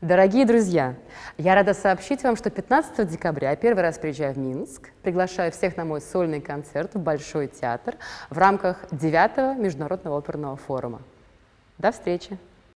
Дорогие друзья, я рада сообщить вам, что 15 декабря я первый раз приезжаю в Минск, приглашаю всех на мой сольный концерт в Большой театр в рамках 9 Международного оперного форума. До встречи!